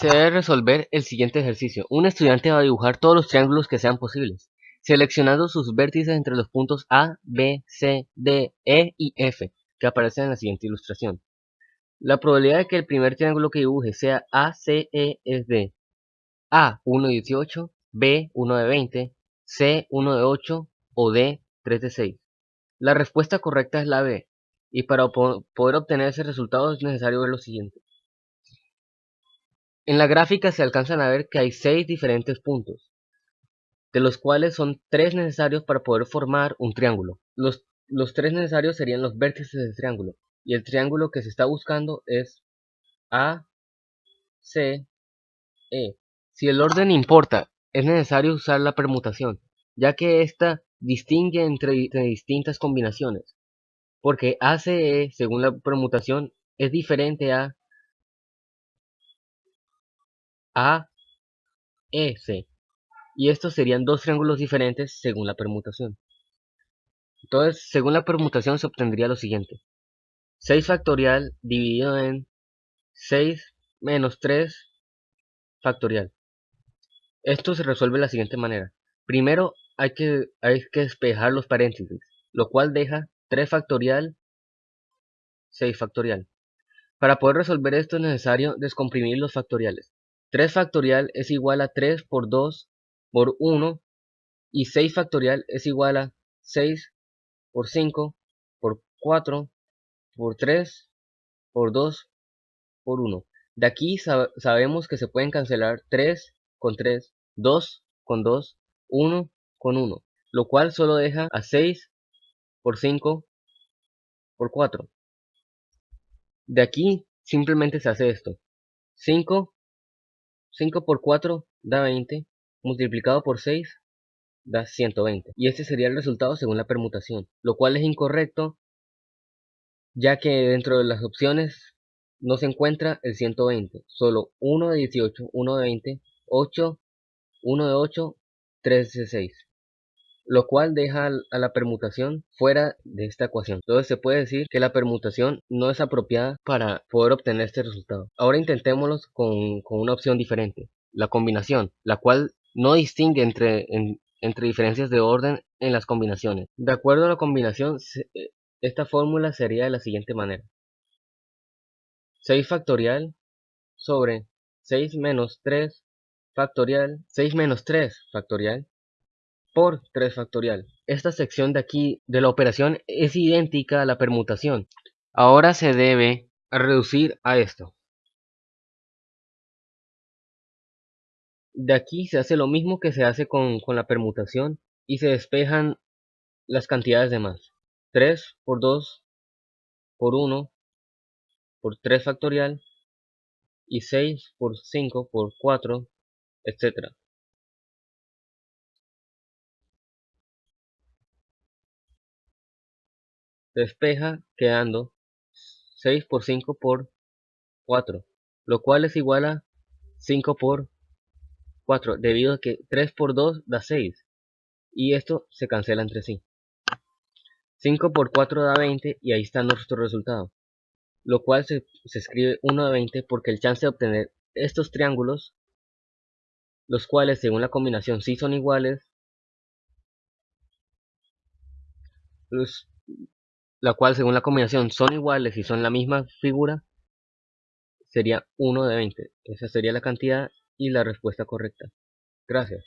Se debe resolver el siguiente ejercicio. Un estudiante va a dibujar todos los triángulos que sean posibles, seleccionando sus vértices entre los puntos A, B, C, D, E y F, que aparecen en la siguiente ilustración. La probabilidad de que el primer triángulo que dibuje sea ACE es de A 1 de 18, B 1 de 20, C 1 de 8 o D 3 de 6. La respuesta correcta es la B, y para poder obtener ese resultado es necesario ver lo siguiente. En la gráfica se alcanzan a ver que hay 6 diferentes puntos, de los cuales son 3 necesarios para poder formar un triángulo. Los, los 3 necesarios serían los vértices del triángulo, y el triángulo que se está buscando es A, C, E. Si el orden importa, es necesario usar la permutación, ya que ésta distingue entre, distintas combinaciones, porque ACE, según la permutación, es diferente a AEC, y estos serían dos triángulos diferentes según la permutación. Entonces, según la permutación se obtendría lo siguiente. 6 factorial dividido en 6 menos 3 factorial. Esto se resuelve de la siguiente manera. Primero hay que, hay que despejar los paréntesis, lo cual deja 3 factorial, 6 factorial. Para poder resolver esto es necesario descomprimir los factoriales. 3 factorial es igual a 3 por 2 por 1 y 6 factorial es igual a 6 por 5 por 4 por 3, por 2, por 1. De aquí sabemos que se pueden cancelar 3 con 3, 2 con 2, 1 con 1, lo cual solo deja a 6 por 5 por 4. De aquí simplemente se hace esto. 5, 5 por 4 da 20, multiplicado por 6 da 120. Y este sería el resultado según la permutación, lo cual es incorrecto ya que dentro de las opciones no se encuentra el 120, solo 1 de 18, 1 de 20, 8, 1 de 8, 3 de 6, lo cual deja a la permutación fuera de esta ecuación. Entonces se puede decir que la permutación no es apropiada para poder obtener este resultado. Ahora intentémoslo con, una opción diferente, la combinación, la cual no distingue entre, entre diferencias de orden en las combinaciones. De acuerdo a la combinación, esta fórmula sería de la siguiente manera. 6 factorial sobre 6 menos 3 factorial, 6 menos 3 factorial por 3 factorial. Esta sección de aquí de la operación es idéntica a la permutación. Ahora se debe reducir a esto. De aquí se hace lo mismo que se hace con, con la permutación y se despejan las cantidades de más. 3 por 2 por 1 por 3 factorial y 6 por 5 por 4 etc. Despeja quedando 6 por 5 por 4, lo cual es igual a 5 por 4, debido a que 3 por 2 da 6, y esto se cancela entre sí. 5 por 4 da 20 y ahí está nuestro resultado. Lo cual se, escribe 1 de 20 porque el chance de obtener estos triángulos, los cuales según la combinación sí son iguales, la cual según la combinación son iguales y son la misma figura, sería 1 de 20. Esa sería la cantidad y la respuesta correcta. Gracias.